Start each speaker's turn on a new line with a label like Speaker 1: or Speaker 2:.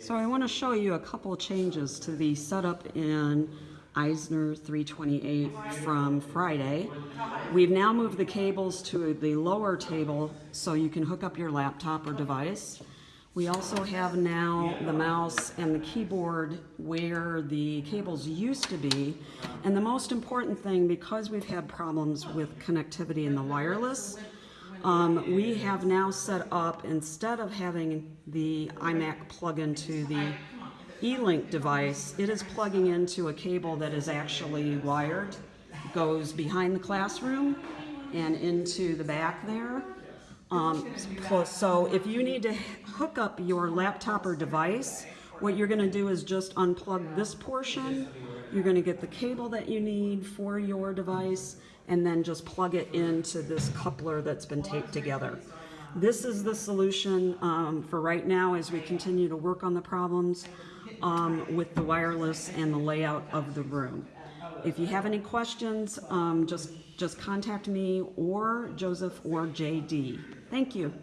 Speaker 1: So I want to show you a couple changes to the setup in Eisner 328 from Friday. We've now moved the cables to the lower table so you can hook up your laptop or device. We also have now the mouse and the keyboard where the cables used to be. And the most important thing, because we've had problems with connectivity in the wireless, um, we have now set up, instead of having the iMac plug into the E-Link device, it is plugging into a cable that is actually wired, goes behind the classroom and into the back there. Um, so if you need to hook up your laptop or device, what you're gonna do is just unplug this portion. You're gonna get the cable that you need for your device and then just plug it into this coupler that's been taped together. This is the solution um, for right now as we continue to work on the problems um, with the wireless and the layout of the room. If you have any questions, um, just, just contact me or Joseph or JD. Thank you.